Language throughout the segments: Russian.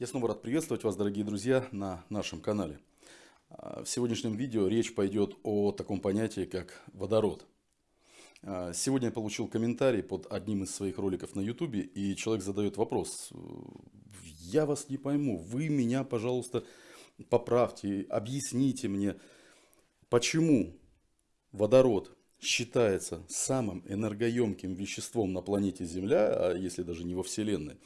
Я снова рад приветствовать вас, дорогие друзья, на нашем канале. А, в сегодняшнем видео речь пойдет о таком понятии, как водород. А, сегодня я получил комментарий под одним из своих роликов на YouTube, и человек задает вопрос. Я вас не пойму, вы меня, пожалуйста, поправьте, объясните мне, почему водород считается самым энергоемким веществом на планете Земля, а если даже не во Вселенной,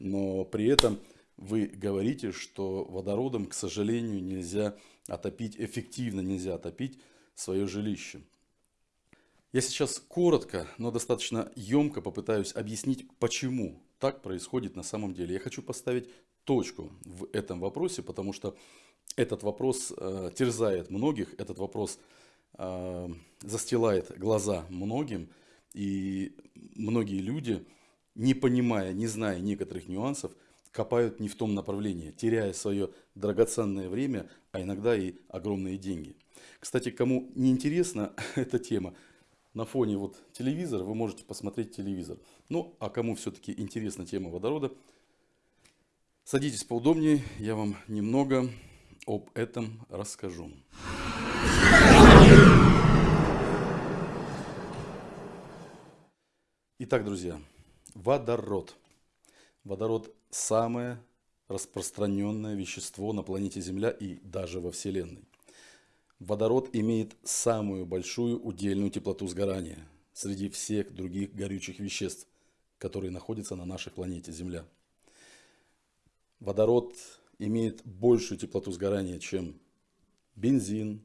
но при этом вы говорите, что водородом, к сожалению, нельзя отопить, эффективно нельзя отопить свое жилище. Я сейчас коротко, но достаточно емко попытаюсь объяснить, почему так происходит на самом деле. Я хочу поставить точку в этом вопросе, потому что этот вопрос э, терзает многих, этот вопрос э, застилает глаза многим, и многие люди, не понимая, не зная некоторых нюансов, копают не в том направлении, теряя свое драгоценное время, а иногда и огромные деньги. Кстати, кому не интересна эта тема, на фоне вот телевизора вы можете посмотреть телевизор. Ну, а кому все-таки интересна тема водорода, садитесь поудобнее, я вам немного об этом расскажу. Итак, друзья, водород. Водород – самое распространенное вещество на планете Земля и даже во Вселенной. Водород имеет самую большую удельную теплоту сгорания среди всех других горючих веществ, которые находятся на нашей планете Земля. Водород имеет большую теплоту сгорания, чем бензин,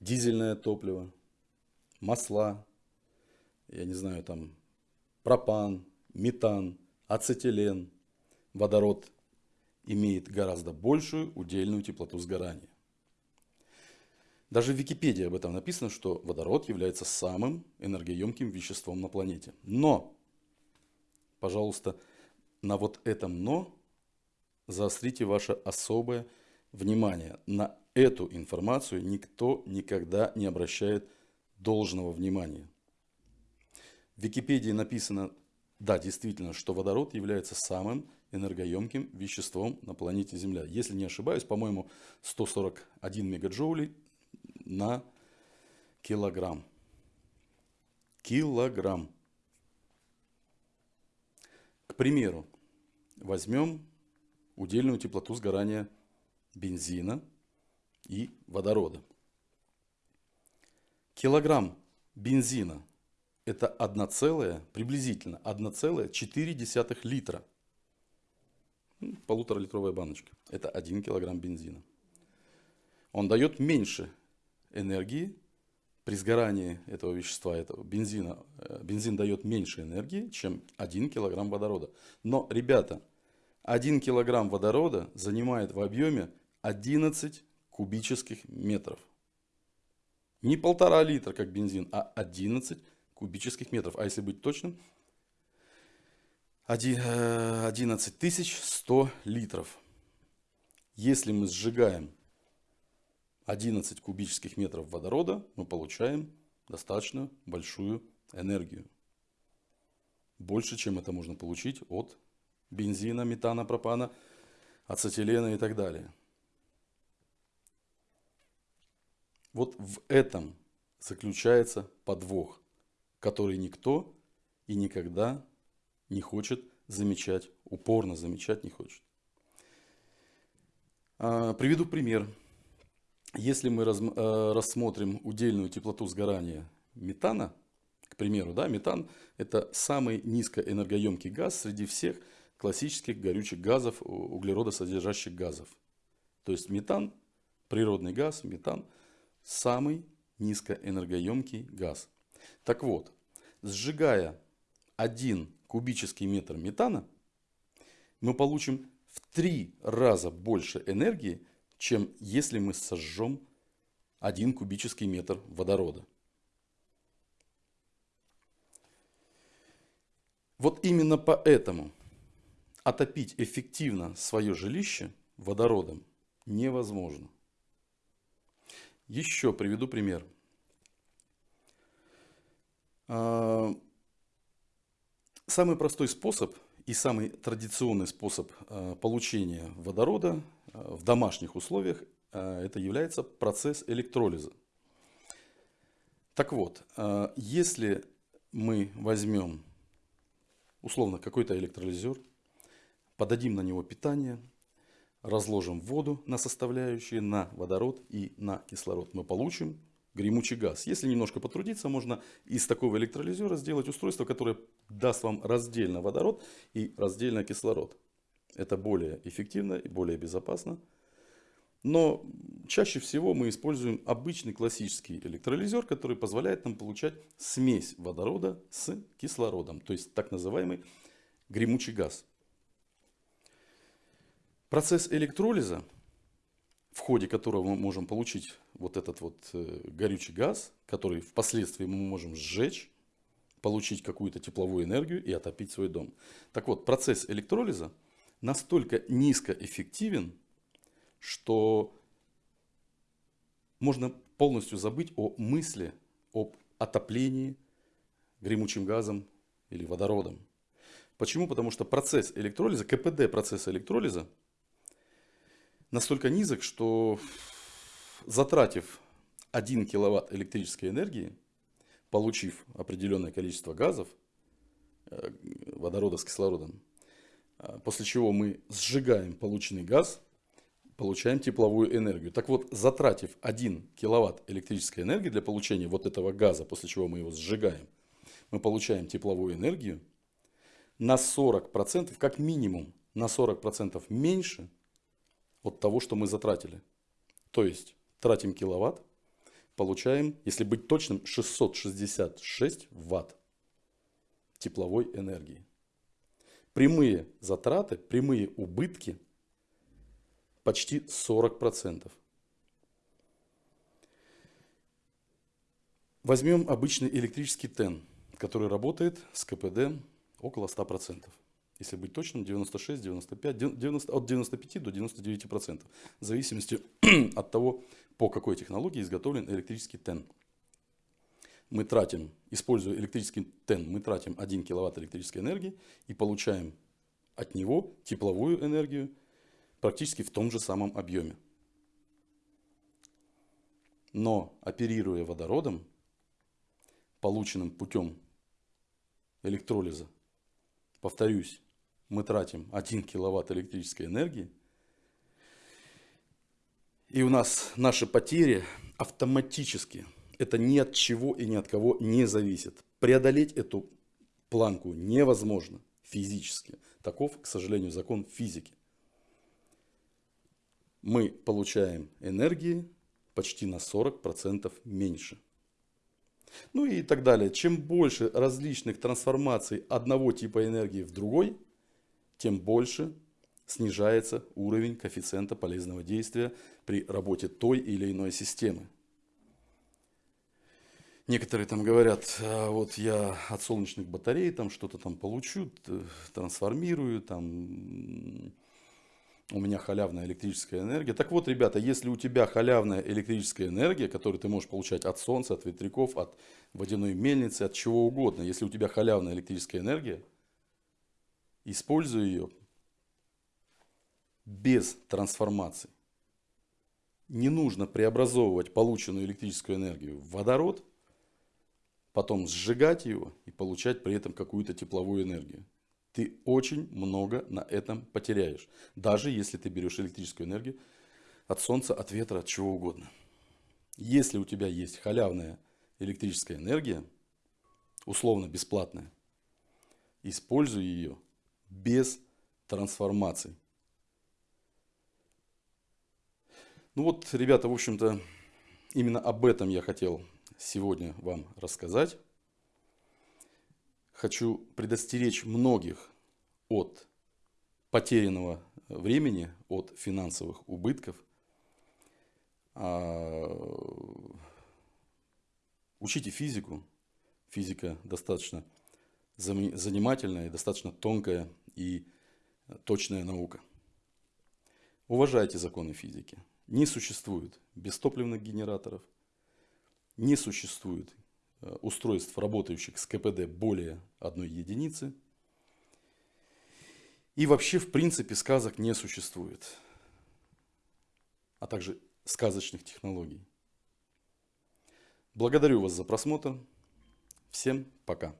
дизельное топливо, масла, я не знаю, там пропан, метан – ацетилен, водород имеет гораздо большую удельную теплоту сгорания. Даже в Википедии об этом написано, что водород является самым энергоемким веществом на планете. Но, пожалуйста, на вот этом «но» заострите ваше особое внимание. На эту информацию никто никогда не обращает должного внимания. В Википедии написано да, действительно, что водород является самым энергоемким веществом на планете Земля. Если не ошибаюсь, по-моему, 141 мегаджоулей на килограмм. Килограмм. К примеру, возьмем удельную теплоту сгорания бензина и водорода. Килограмм бензина это 1 целая, приблизительно 1,4 литра. Полуторалитровая баночка. Это 1 килограмм бензина. Он дает меньше энергии при сгорании этого вещества, этого бензина. Э, бензин дает меньше энергии, чем 1 килограмм водорода. Но, ребята, 1 килограмм водорода занимает в объеме 11 кубических метров. Не полтора литра, как бензин, а 11 кубических метров. А если быть точным, 11 100 литров. Если мы сжигаем 11 кубических метров водорода, мы получаем достаточно большую энергию. Больше, чем это можно получить от бензина, метана, пропана, ацетилена и так далее. Вот в этом заключается подвох который никто и никогда не хочет замечать, упорно замечать не хочет. А, приведу пример. Если мы э, рассмотрим удельную теплоту сгорания метана, к примеру, да, метан это самый низкоэнергоемкий газ среди всех классических горючих газов, углеродосодержащих газов. То есть метан, природный газ, метан, самый низкоэнергоемкий газ. Так вот, сжигая 1 кубический метр метана, мы получим в 3 раза больше энергии, чем если мы сожжем 1 кубический метр водорода. Вот именно поэтому отопить эффективно свое жилище водородом невозможно. Еще приведу пример. А, самый простой способ и самый традиционный способ э, получения водорода э, в домашних условиях это является процесс электролиза. Так вот, если мы возьмем условно какой-то электролизер, подадим на него питание, разложим воду на составляющие, на водород и на кислород, мы получим гремучий газ. Если немножко потрудиться, можно из такого электролизера сделать устройство, которое даст вам раздельно водород и раздельно кислород. Это более эффективно и более безопасно. Но чаще всего мы используем обычный классический электролизер, который позволяет нам получать смесь водорода с кислородом. То есть так называемый гремучий газ. Процесс электролиза в ходе которого мы можем получить вот этот вот э, горючий газ, который впоследствии мы можем сжечь, получить какую-то тепловую энергию и отопить свой дом. Так вот, процесс электролиза настолько низкоэффективен, что можно полностью забыть о мысли об отоплении гремучим газом или водородом. Почему? Потому что процесс электролиза, КПД процесса электролиза настолько низок, что затратив 1 киловатт электрической энергии, получив определенное количество газов, э, водорода с кислородом, э, после чего мы сжигаем полученный газ, получаем тепловую энергию. Так вот, затратив 1 киловатт электрической энергии для получения вот этого газа, после чего мы его сжигаем, мы получаем тепловую энергию на 40%, как минимум на 40% меньше, от того, что мы затратили. То есть тратим киловатт, получаем, если быть точным, 666 ватт тепловой энергии. Прямые затраты, прямые убытки почти 40%. Возьмем обычный электрический ТЭН, который работает с КПД около 100% если быть точным, 96, 95, 90, от 95 до 99 процентов, в зависимости от того, по какой технологии изготовлен электрический ТЭН. Мы тратим, используя электрический ТЭН, мы тратим 1 киловатт электрической энергии и получаем от него тепловую энергию практически в том же самом объеме. Но оперируя водородом, полученным путем электролиза, повторюсь, мы тратим 1 киловатт электрической энергии, и у нас наши потери автоматически, это ни от чего и ни от кого не зависит. Преодолеть эту планку невозможно физически. Таков, к сожалению, закон физики. Мы получаем энергии почти на 40% меньше. Ну и так далее. Чем больше различных трансформаций одного типа энергии в другой, тем больше снижается уровень коэффициента полезного действия при работе той или иной системы. Некоторые там говорят, «А вот я от солнечных батарей там что-то там получу, трансформирую, там у меня халявная электрическая энергия. Так вот, ребята, если у тебя халявная электрическая энергия, которую ты можешь получать от солнца, от ветряков, от водяной мельницы, от чего угодно, если у тебя халявная электрическая энергия – используя ее без трансформации. Не нужно преобразовывать полученную электрическую энергию в водород, потом сжигать его и получать при этом какую-то тепловую энергию. Ты очень много на этом потеряешь, даже если ты берешь электрическую энергию от солнца, от ветра, от чего угодно. Если у тебя есть халявная электрическая энергия, условно бесплатная, используй ее без трансформации. Ну вот, ребята, в общем-то, именно об этом я хотел сегодня вам рассказать. Хочу предостеречь многих от потерянного времени, от финансовых убытков. А, учите физику. Физика достаточно занимательная и достаточно тонкая и точная наука. Уважайте законы физики. Не существует бестопливных генераторов, не существует э, устройств, работающих с КПД более одной единицы. И вообще, в принципе, сказок не существует, а также сказочных технологий. Благодарю вас за просмотр. Всем пока.